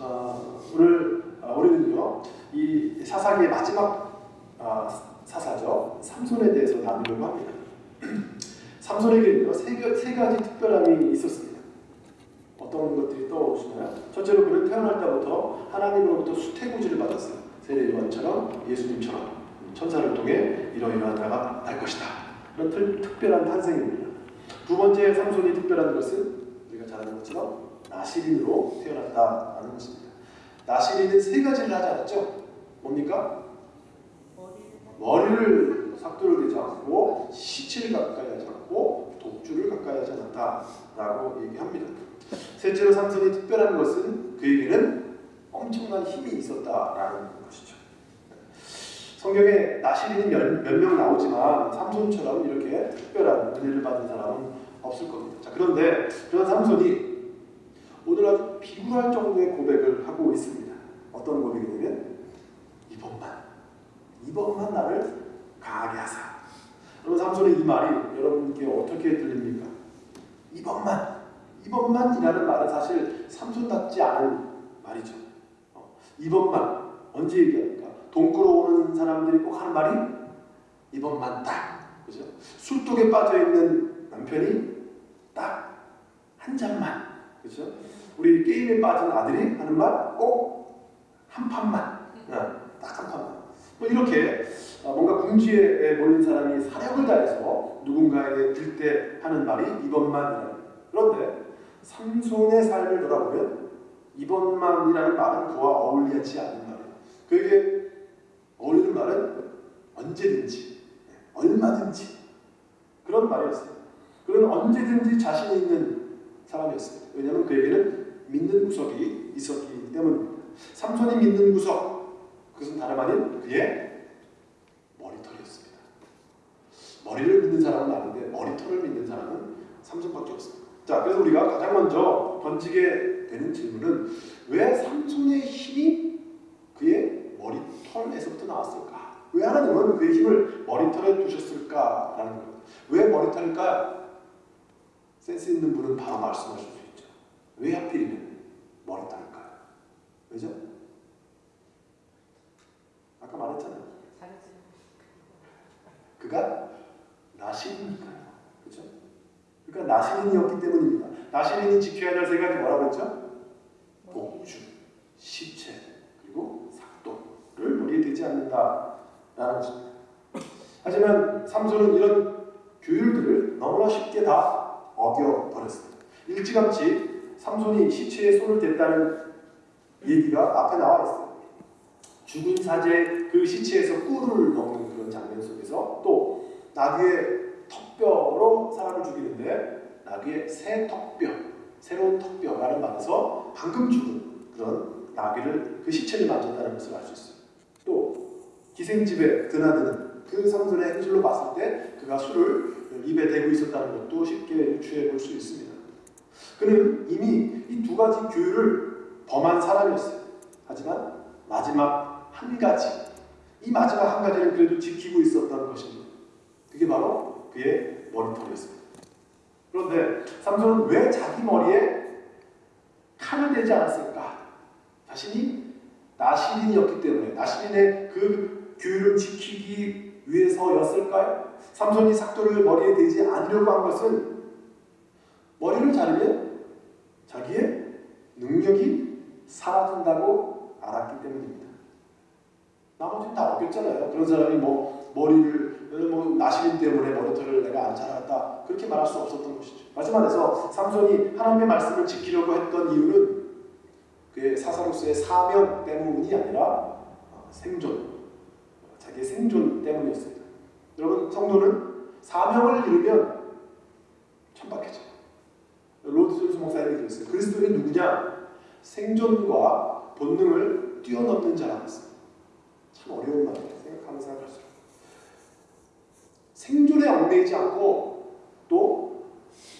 어, 오늘 어, 우리는요 이 사사기의 마지막 어, 사사죠 삼손에 대해서 나누려고 합니다. 삼손에게는요 세, 세 가지 특별함이 있었습니다. 어떤 것들이 떠오르시나요? 첫째로 그는 태어날 때부터 하나님으로부터 수태구지를 받았어요. 세례요한처럼 예수님처럼 천사를 통해 이러이러하다가 날 것이다. 그런 특, 특별한 탄생입니다. 두 번째 삼손이 특별한 것은 우리가 잘 아는 것처럼 나시린으로 태어났다는 것입니다. 나시린은 세 가지를 하지 않았죠? 뭡니까? 머리를 삭도를 대지 않고 시체를 가까이 하지 않고 독주를 가까이 하지 않았다라고 얘기합니다. 셋째로 삼손이 특별한 것은 그에게는 엄청난 힘이 있었다라는 것이죠. 성경에 나시린이 몇명 나오지만 삼손처럼 이렇게 특별한 은혜를 받은 사람은 없을 겁니다. 자, 그런데 그런 삼손이 오늘 아주 비굴할 정도의 고백을 하고 있습니다. 어떤 고백이냐면 이번만, 이번만 나를 강하게 하사. 여러분 삼손의 이 말이 여러분께 어떻게 들립니까? 이번만, 이번만이라는 말은 사실 삼손답지 않은 말이죠. 어, 이번만 언제 얘기합니까? 돈 끌어오는 사람들이 꼭 하는 말이 이번만 딱, 그죠? 술독에 빠져 있는 남편이 딱 한 잔만, 그죠? 우리 게임에 빠진 아들이 하는 말꼭한 판만, 딱 한 판만. 뭐 이렇게 어, 뭔가 궁지에 몰린 사람이 사력을 다해서 누군가에게 들때 하는 말이 이번만이라는 그런데 삼손의 삶을 돌아보면 이번만이라는 말은 그와 어울리지 않는 말이에요. 그에게 어울리는 말은 언제든지, 얼마든지 그런 말이었어요. 그는 언제든지 자신 있는 사람이었습니다. 왜냐하면 그에게는 믿는 구석이 있었기 때문입니다. 삼손이 믿는 구석, 그것은 다름 아닌 그의 머리털이었습니다. 머리를 믿는 사람은 많은데 머리털을 믿는 사람은 삼손밖에 없습니다. 자, 그래서 우리가 가장 먼저 던지게 되는 질문은 왜 삼손의 힘이 그의 머리털에서부터 나왔을까? 왜 하나님은 그의 힘을 머리털에 두셨을까라는 겁니다. 왜 머리털일까요? 센스 있는 분은 바로 말씀하실 수 있죠. 왜 하필이면 머리털일까요? 왜죠? 아까 말했잖아요. 그가 나시린이니까요. 그죠? 그러니까 나시린이었기 때문입니다. 나시린이 지켜야 될세 가지 뭐라고 했죠? 복주, 시체, 그리고 삭도를 머리에 대지 않는다라는 것입니다. 하지만 삼손은 이런 규율들을 너무나 쉽게 다 어겨버렸습니다. 일찌감치 삼손이 시체에 손을 댔다는 얘기가 앞에 나와 있어요. 죽은 사제 그 시체에서 꿀을 먹는 그런 장면 속에서 또 나귀의 턱뼈로 사람을 죽이는데 나귀의 새 턱뼈, 새로운 턱뼈를 받아서 방금 죽은 그런 나귀를 그 시체를 만졌다는 것을 알 수 있어요. 또 기생집에 드나드는 그 삼손의 행실로 봤을 때 그가 술을 입에 대고 있었다는 것도 쉽게 유추해 볼 수 있습니다. 그는 이미 이 두 가지 규율을 범한 사람이었어요. 하지만 마지막 한 가지, 이 마지막 한 가지는 그래도 지키고 있었던 것입니다. 그게 바로 그의 머리털이었습니다. 그런데 삼손은 왜 자기 머리에 칼을 대지 않았을까? 자신이 나시린이었기 때문에 나시린의 그 규율을 지키기 위해서였을까요? 삼손이 삭도를 머리에 대지 않으려고 한 것은 머리를 자르면 자기의 능력이 사라진다고 알았기 때문입니다. 나머지는 다 없겠잖아요. 그런 사람이 뭐 머리를 뭐 나시린 때문에 머리털을 내가 안 자랐다 그렇게 말할 수 없었던 것이죠. 다시 말해서 삼손이 하나님의 말씀을 지키려고 했던 이유는 그의 사사로서의 사명 때문이 아니라 생존, 자기의 생존 때문이었습니다. 여러분 성도는 사명을 이루면 천박해져요. 로드 존스 목사님이 그랬어요. 그리스도인이 누구냐? 생존과 본능을 뛰어넘는 자라고 했습니다. 참 어려운 말이에요. 생각하면 생각할수록. 생존에 얽매이지 않고 또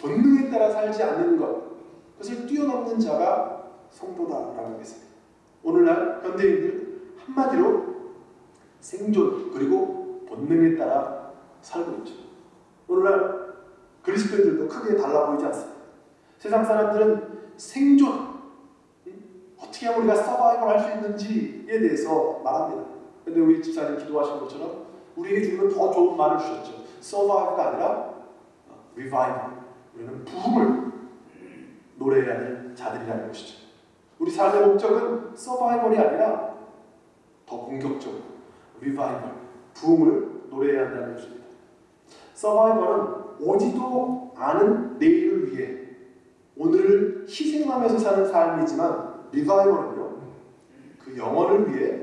본능에 따라 살지 않는 것 그것을 뛰어넘는 자가 성도다라고 하겠습니다. 오늘날 현대인들 한마디로 생존 그리고 본능에 따라 살고 있죠. 오늘날 그리스도인들도 크게 달라 보이지 않습니다. 세상 사람들은 생존 어떻게 하면 우리가 서바이벌 할수 있는지에 대해서 말합니다. 근데 우리 집사님 기도하신 것처럼 우리에게 주는 더 좋은 말을 주셨죠. 서바이벌가 아니라 리바이벌. 우리는 부흥을 노래해야 할 자들이라는 것이죠. 우리 삶의 목적은 서바이벌이 아니라 더 공격적으로 리바이벌, 부흥을 노래해야 한다는 것입니다. 서바이벌은 오지도 않은 내일을 위해 오늘을 희생하면서 사는 삶이지만 리바이벌은요 그 영혼을 위해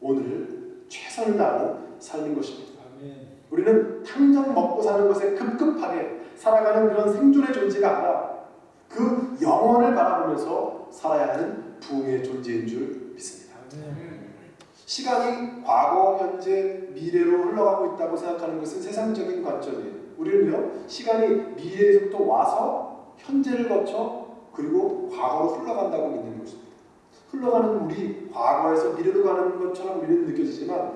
오늘을 최선을 다하고 사는 것입니다. 우리는 당장 먹고 사는 것에 급급하게 살아가는 그런 생존의 존재가 아니라 그 영혼을 바라보면서 살아야 하는 부흥의 존재인 줄 믿습니다. 시간이 과거, 현재, 미래로 흘러가고 있다고 생각하는 것은 세상적인 관점이에요. 우리는요, 시간이 미래에서부터 와서 현재를 거쳐 그리고 과거로 흘러간다고 믿는 것입니다. 흘러가는 물이 과거에서 미래로 가는 것처럼 우리는 느껴지지만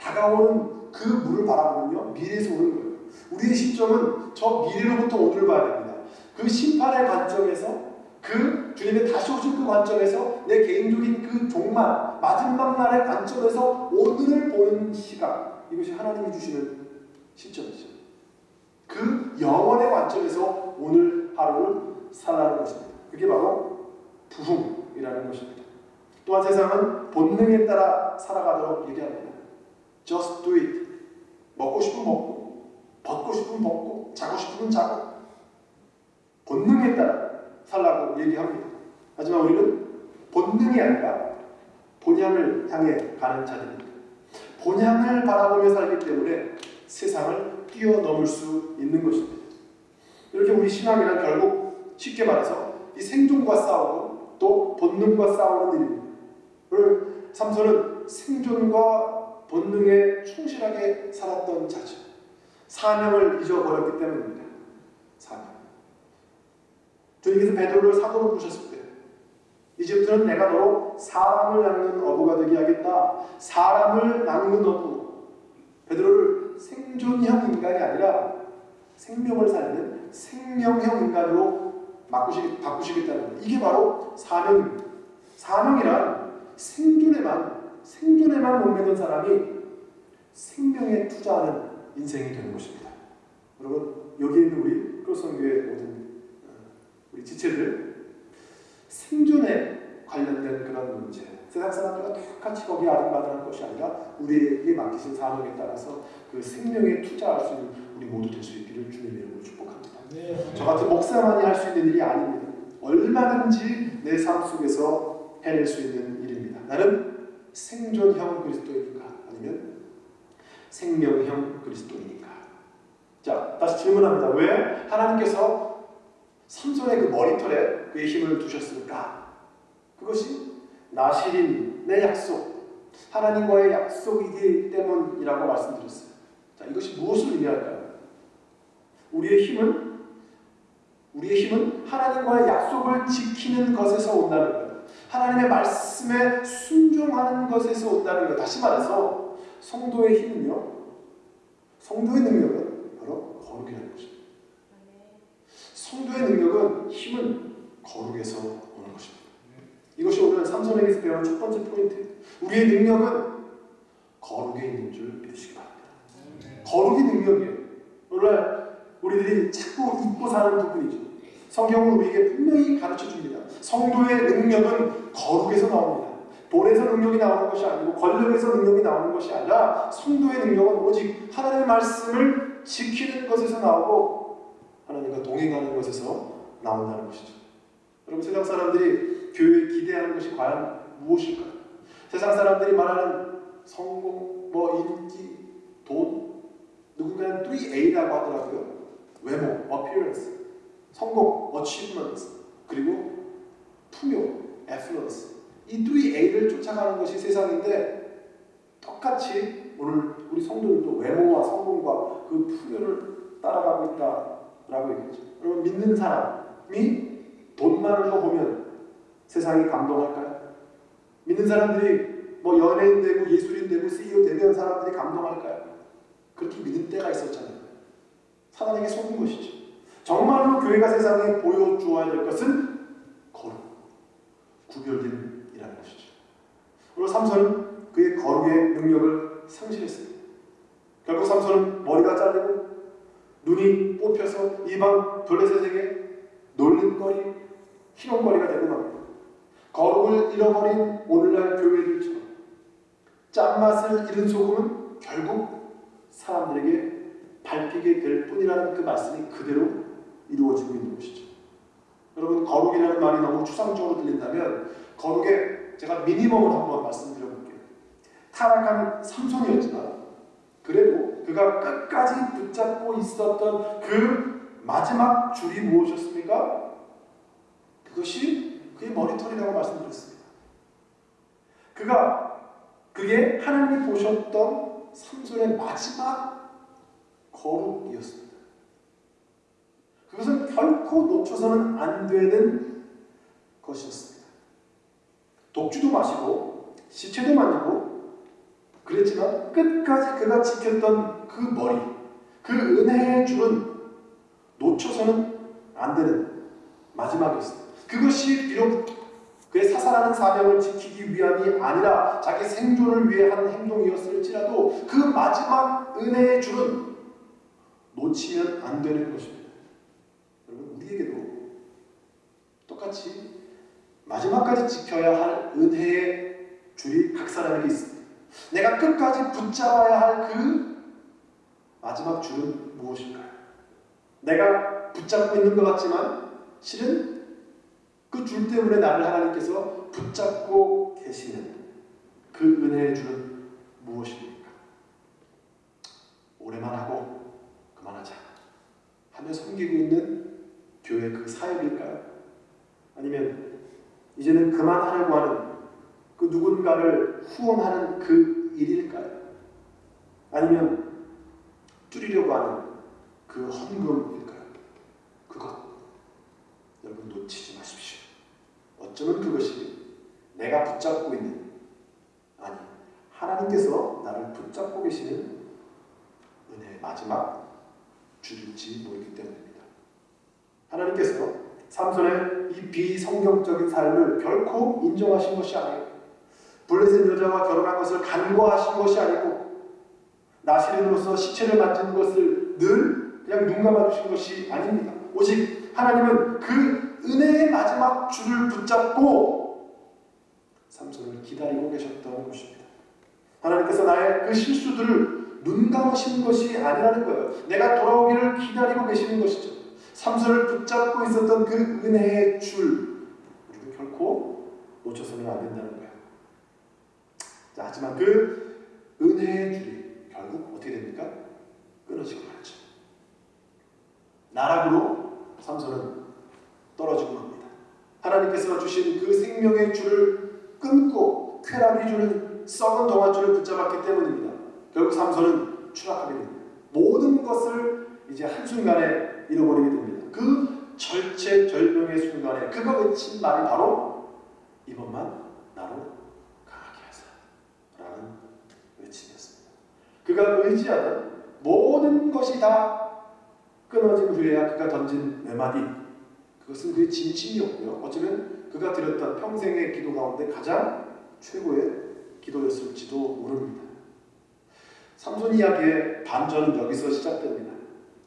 다가오는 그 물을 바라보면요, 미래에서 오는 거예요. 우리의 시점은 저 미래로부터 오늘을 봐야 됩니다. 그 심판의 관점에서 그 주님의 다시 오실 그 관점에서 내 개인적인 그 종말 마지막 날의 관점에서 오늘을 보는 시각 이것이 하나님이 주시는 시점이죠. 그 영원의 관점에서 오늘 하루를 살라는 것입니다. 그게 바로 부흥이라는 것입니다. 또한 세상은 본능에 따라 살아가도록 얘기합니다. Just do it. 먹고 싶으면 먹고, 벗고 싶으면 벗고, 자고 싶으면 자고. 본능에 따라 살라고 얘기합니다. 하지만 우리는 본능이 아니라 본향을 향해 가는 자들입니다. 본향을 바라보며 살기 때문에 세상을 뛰어넘을 수 있는 것입니다. 이렇게 우리 신앙이란 결국 쉽게 말해서 이 생존과 싸우고 또 본능과 싸우는 일입니다. 삼손은 생존과 본능에 충실하게 살았던 자죠. 사명을 잊어버렸기 때문입니다. 사명. 주님께서 베드로를 사도로 때 이제부터는 내가 너로 사람을 낚는 어부가 되게 하겠다. 사람을 낚는 어부. 베드로를 생존형 인간이 아니라 생명을 살리는 생명형 인간으로 바꾸시, 바꾸시겠다는 거예요. 이게 바로 사명입니다. 사명이란 생존에만 생존에만 목매는 사람이 생명에 투자하는 인생이 되는 것입니다. 여러분 여기 있는 우리 크로스교회 모든 우리 지체들 생존에 관련된 그런 문제 세상 사람들과 똑같이 거기에 아름받는 것이 아니라 우리에게 맡기신 사명에 따라서 그 생명에 투자할 수 있는 우리 모두 될 수 있기를 주님의 이름으로 축복합니다. 네. 저 같은 목사만이 할 수 있는 일이 아닙니다. 얼마든지 내 삶 속에서 해낼 수 있는 일입니다. 나는 생존형 그리스도인인가 아니면 생명형 그리스도인인가? 자, 다시 질문합니다. 왜 하나님께서 삼손의 그 머리털에 그의 힘을 두셨을까? 그것이 나시린 내 약속, 하나님과의 약속이기 때문이라고 말씀드렸어요. 자, 이것이 무엇을 의미할까요? 우리의 힘은 우리의 힘은 하나님과의 약속을 지키는 것에서 온다는 거예요. 하나님의 말씀에 순종하는 것에서 온다는 거예요. 다시 말해서 성도의 힘은요. 성도의 능력은 바로 거룩이라는 것입니다. 성도의 능력은 힘은 거룩에서 오는 것입니다. 이것이 오늘 삼손에게서 배운 첫 번째 포인트예요. 우리의 능력은 거룩에 있는 줄 믿으시기 바랍니다. 거룩이 능력이에요. 오늘 우리들이 자꾸 잊고 사는 부분이죠. 성경은 우리에게 분명히 가르쳐 줍니다. 성도의 능력은 거룩에서 나옵니다. 돈에서 능력이 나오는 것이 아니고 권력에서 능력이 나오는 것이 아니라 성도의 능력은 오직 하나님의 말씀을 지키는 것에서 나오고 하나님과 동행하는 것에서 나온다는 것이죠. 여러분 세상 사람들이 교회에 기대하는 것이 과연 무엇일까요? 세상 사람들이 말하는 성공, 뭐 인기, 돈, 누군가는 3A라고 하더라고요. 외모, appearance, 성공, achievement, 그리고 풍요, affluence. 이 3A를 쫓아가는 것이 세상인데 똑같이 오늘 우리 성도들도 외모와 성공과 그 풍요를 따라가고 있다 라고 얘기했죠. 여러분 믿는 사람이 돈만으로 보면 세상이 감동할까요? 믿는 사람들이 뭐 연예인 되고 예술인 되고 CEO 되면 사람들이 감동할까요? 그렇게 믿을 때가 있었잖아요. 사단에게 속은 것이죠. 정말로 교회가 세상에 보여주어야 될 것은 거룩, 구별된 이라는 것이죠. 오늘 삼손은 그의 거룩의 능력을 상실했습니다. 결국 삼손은 머리가 잘리고 눈이 뽑혀서 이방 블레셋에게 놀림거리, 희롱거리가 되고 맙니다. 거룩을 잃어버린 오늘날 교회들처럼 짠맛을 잃은 소금은 결국 사람들에게 밟히게 될 뿐이라는 그 말씀이 그대로 이루어지고 있는 것이죠. 여러분 거룩이라는 말이 너무 추상적으로 들린다면 거룩의 제가 미니멈을 한번 말씀드려볼게요. 타락한 삼손이었지만 그래도 그가 끝까지 붙잡고 있었던 그 마지막 줄이 무엇이었습니까? 그것이 그의 머리털이라고 말씀드렸습니다. 그가 그게 하나님이 보셨던 삼손의 마지막 거룩이었습니다. 그것은 결코 놓쳐서는 안 되는 것이었습니다. 독주도 마시고 시체도 만지고 그랬지만 끝까지 그가 지켰던 그 머리, 그 은혜의 줄은 놓쳐서는 안 되는 마지막이었습니다. 그것이 비록 그의 사살하는 사명을 지키기 위함이 아니라 자기 생존을 위해 하는 행동이었을지라도 그 마지막 은혜의 줄은 놓치면 안 되는 것입니다. 여러분 우리에게도 똑같이 마지막까지 지켜야 할 은혜의 줄이 각 사람에게 있습니다. 내가 끝까지 붙잡아야 할 그 마지막 줄은 무엇일까요? 내가 붙잡고 있는 것 같지만 실은 그 줄 때문에 나를 하나님께서 붙잡고 계시는 그 은혜의 줄은 무엇입니까? 오래만 하고 그만하자 하며 섬기고 있는 교회 그 사역일까요? 아니면 이제는 그만하려고 하는 그 누군가를 후원하는 그 일일까요? 아니면 줄이려고 하는 그 헌금일까요? 그것 여러분 놓치지 마십시오. 어쩌면 그것이 내가 붙잡고 있는 아니 하나님께서 나를 붙잡고 계시는 은혜의 마지막 줄일지 모르기 때문입니다. 하나님께서 삼손의 이 비성경적인 삶을 결코 인정하신 것이 아니에요. 블레셋 여자와 결혼한 것을 간과하신 것이 아니고 나시린으로서 시체를 만지는 것을 늘 그냥 눈 감아주신 것이 아닙니다. 오직 하나님은 그 은혜의 마지막 줄을 붙잡고 삼손을 기다리고 계셨던 것입니다. 하나님께서 나의 그 실수들을 눈 감으시는 것이 아니라는 거예요. 내가 돌아오기를 기다리고 계시는 것이죠. 삼손을 붙잡고 있었던 그 은혜의 줄 우리는 결코 놓쳐서는 안 된다는 거예요. 자, 하지만 그 은혜의 줄이 결국 어떻게 됩니까? 끊어지고 말죠. 나락으로 삼손은 떨어지고 맙니다. 하나님께서 주신 그 생명의 줄을 끊고 쾌락이 주는 썩은 동아줄을 붙잡았기 때문입니다. 결국 삼손은 추락하게 됩니다. 모든 것을 이제 한순간에 잃어버리게 됩니다. 그 절체절명의 순간에 그가 외친 말이 바로 이번만 나로 강하게 하사 라는 외침이었습니다. 그가 의지하던 모든 것이 다 끊어진 후에야 그가 던진 네 마디 그것은 그의 진심이었고요. 어쩌면 그가 드렸던 평생의 기도 가운데 가장 최고의 기도였을지도 모릅니다. 삼손 이야기의 반전은 여기서 시작됩니다.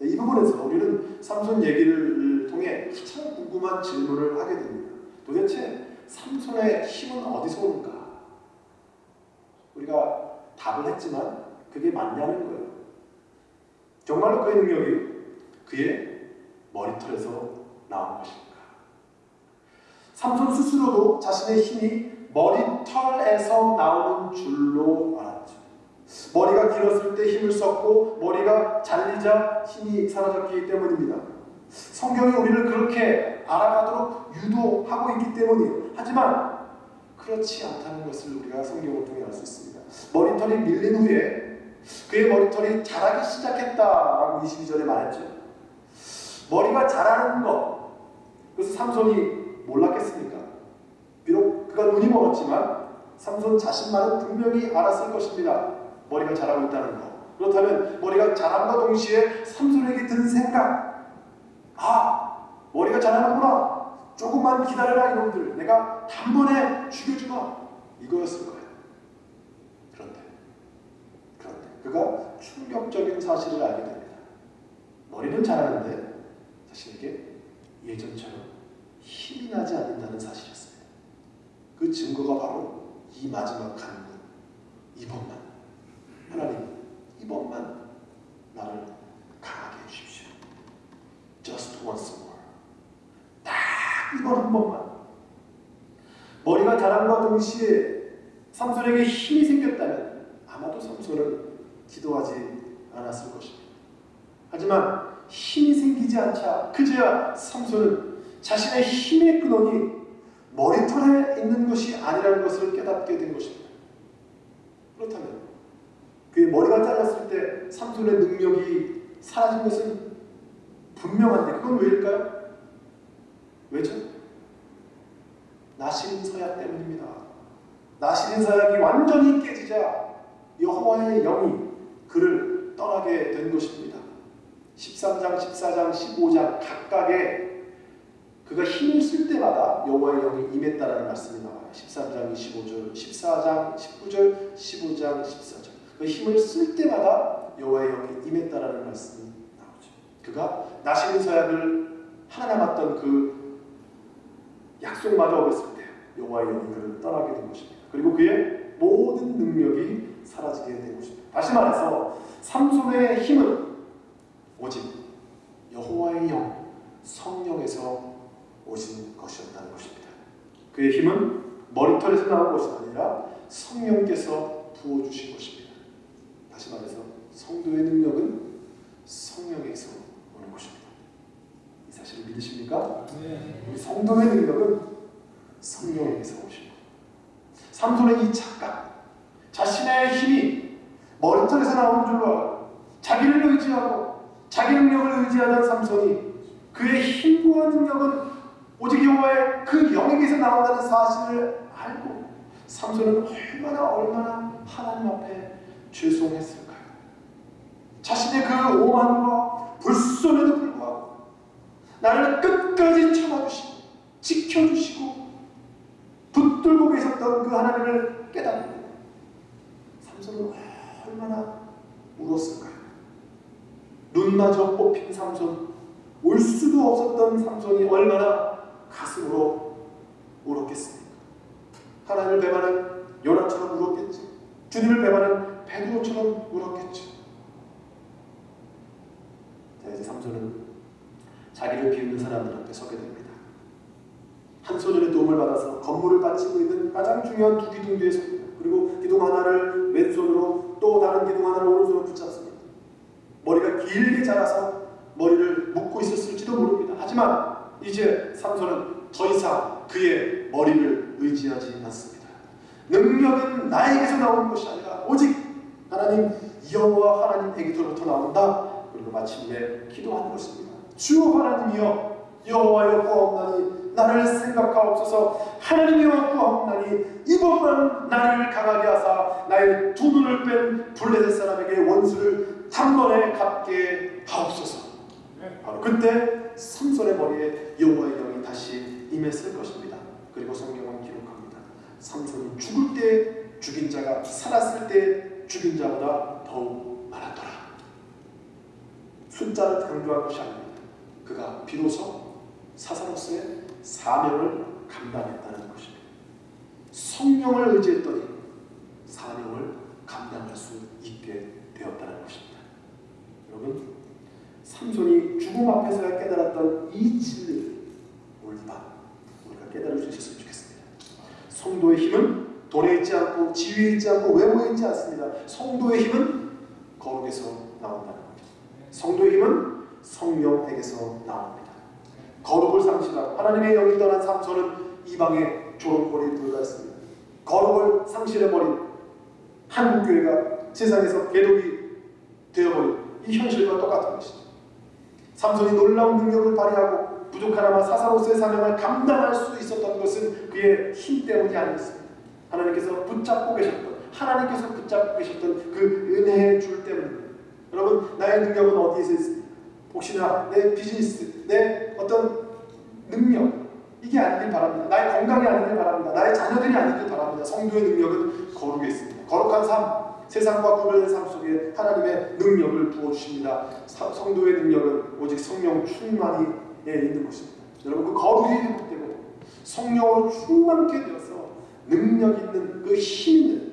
이 부분에서 우리는 삼손 얘기를 통해 가장 궁금한 질문을 하게 됩니다. 도대체 삼손의 힘은 어디서 오는가? 우리가 답을 했지만 그게 맞냐는 거예요. 정말로 그의 능력이 그의 머리털에서 나온 것입니까? 삼손 스스로도 자신의 힘이 머리털에서 나오는 줄로 알았죠. 머리가 길었을 때 힘을 썼고 머리가 잘리자 힘이 사라졌기 때문입니다. 성경이 우리를 그렇게 알아가도록 유도하고 있기 때문이에요. 하지만 그렇지 않다는 것을 우리가 성경을 통해 알 수 있습니다. 머리털이 밀린 후에 그의 머리털이 자라기 시작했다라고 22절에 말했죠. 머리가 자라는 것, 그래서 삼손이 몰랐겠습니까? 비록 그가 눈이 멀었지만 삼손 자신만은 분명히 알았을 것입니다. 머리가 자라고 있다는 것. 그렇다면 머리가 자람과 동시에 삼손에게 든 생각, 아 머리가 자라는구나, 조금만 기다려라 이놈들 내가 단번에 죽여주마 이거였을 거예요. 그런데 그런데 그가 충격적인 사실을 알게 됩니다. 머리는 잘하는데 자신에게 예전처럼 힘이 나지 않는다는 사실이었습니다. 그 증거가 바로 이 마지막 간구 이번만 하나님 이번만 나를 강하게 해주십시오. Just once more. 딱 이번 한 번만. 머리가 자람과 동시에 삼손에게 힘이 생겼다면 아마도 삼손은 기도하지 않았을 것입니다. 하지만 힘이 생기지 않자 그제야 삼손은 자신의 힘의 근원이 머리털에 있는 것이 아니라는 것을 깨닫게 된 것입니다. 그렇다면 그의 머리가 잘랐을 때 삼손의 능력이 사라진 것은 분명한데 그건 왜일까요? 왜죠? 나시린 서약 때문입니다. 나시린 서약이 완전히 깨지자 여호와의 영이 그를 떠나게 된 것입니다. 13장, 14장, 15장 각각의 그가 힘을 쓸 때마다 여호와의 영이 임했다라는 말씀이 나와요. 13장 25절, 14장 19절, 15장 14절. 그 힘을 쓸 때마다 여호와의 영이 임했다라는 말씀이 나오죠. 그가 나시린 서약을 하나 남았던 그 약속마저 어겼을 때 여호와의 영이 그를 떠나게 된 것입니다. 그리고 그의 모든 능력이 사라지게 된 것입니다. 다시 말해서 삼손의 힘은 오직 여호와의 영, 성령에서 오신 것이었다는 것입니다. 그의 힘은 머리털에서 나온 것이 아니라 성령께서 부어주신 것입니다. 다시 말해서 성도의 능력은 성령에서 오는 것입니다. 이 사실을 믿으십니까? 네. 우리 성도의 능력은 성령에게서 오신 것. 삼손의 이 착각, 자신의 힘이 머리털에서 나오는 줄로 알고 자기를 의지하고 자기 능력을 의지하던 삼손이 그의 힘과 능력은 오직 여호와의 그 영에게서 나온다는 사실을 알고 삼손은 얼마나 얼마나 하나님 앞에 죄송했을까요? 자신의 그 오만과 불손에도 불구하고 나를 끝까지 참아주시고 지켜주시고 붙들고 계셨던 그 하나님을 깨닫는 삼손은 얼마나 울었을까요? 눈마저 뽑힌 삼손 울 수도 없었던 삼손이 얼마나 가슴으로 울었겠습니까? 하나님을 배반한 요나처럼 울었겠지. 주님을 배반한 베드로처럼 울었겠지. 자 이제 삼손은 자기를 비웃는 사람들 앞에 서게 됩니다. 한 소년의 도움을 받아서 건물을 받치고 있는 가장 중요한 두 기둥 뒤에 섭니다. 그리고 기둥 하나를 왼손으로 또 다른 기둥 하나를 오른손으로 붙잡습니다. 머리가 길게 자라서 머리를 묶고 있었을지도 모릅니다. 하지만 이제 삼손은 더 이상 그의 머리를 의지하지 않습니다. 능력은 나에게서 나오는 것이 아니라 오직 하나님 여호와 하나님에게로부터 나온다. 그리고 마침내 기도하는 것입니다. 주 하나님이여 여호와여 구하옵나니 나를 생각하옵소서 하나님이여 구하옵나니 이번만 나를 강하게 하사 나의 두 눈을 뺀 블레셋 사람에게 원수를 단번에 갚게 하옵소서 바로 그때 삼손의 머리에 여호와의 영이 다시 임했을 것입니다. 그리고 성경은 기록합니다. 삼손이 죽을 때 죽인 자가 살았을 때 죽인 자보다 더욱 많았더라. 숫자를 강조한 것이 아닙니다. 그가 비로소 사사로서의 사명을 감당했다는 것입니다. 성령을 의지했더니 사명을 감당할 수 있게 되었다는 것입니다. 여러분, 죽음 앞에서야 깨달았던 이 진리를 오늘 밤 우리가 깨달을 수 있었으면 좋겠습니다. 성도의 힘은 돈에 있지 않고 지위에 있지 않고 외모에 있지 않습니다. 성도의 힘은 거룩에서 나온다는 거죠. 성도의 힘은 성령에게서 나옵니다. 거룩을 상실하고 하나님의 영이 떠난 삼손은 이방의 조롱거리에 불과했습니다. 거룩을 상실해버린 한국교회가 세상에서 개독이 되어버린 이 현실과 똑같은 것이죠. 삼손이 놀라운 능력을 발휘하고 부족하나마 사사로서의 사명을 감당할 수 있었던 것은 그의 힘 때문이 아니었습니다. 하나님께서 붙잡고 계셨던 하나님께서 붙잡고 계셨던 그 은혜의 줄 때문입니다. 여러분 나의 능력은 어디에서 있습니까? 혹시나 내 비즈니스, 내 어떤 능력, 이게 아니길 바랍니다. 나의 건강이 아니길 바랍니다. 나의 자녀들이 아니길 바랍니다. 성도의 능력은 거룩에 있습니다. 거룩한 삶, 세상과 구별된 삶 속에 하나님의 능력을 부어주십니다. 성도의 능력은 오직 성령 충만이 예, 있는 것입니다. 여러분 그 거룩이 있기 때문에 성령으로 충만케 되어서 능력 있는 그 힘 있는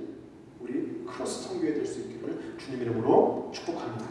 우리 크로스 성교회 될 수 있기를 주님 이름으로 축복합니다.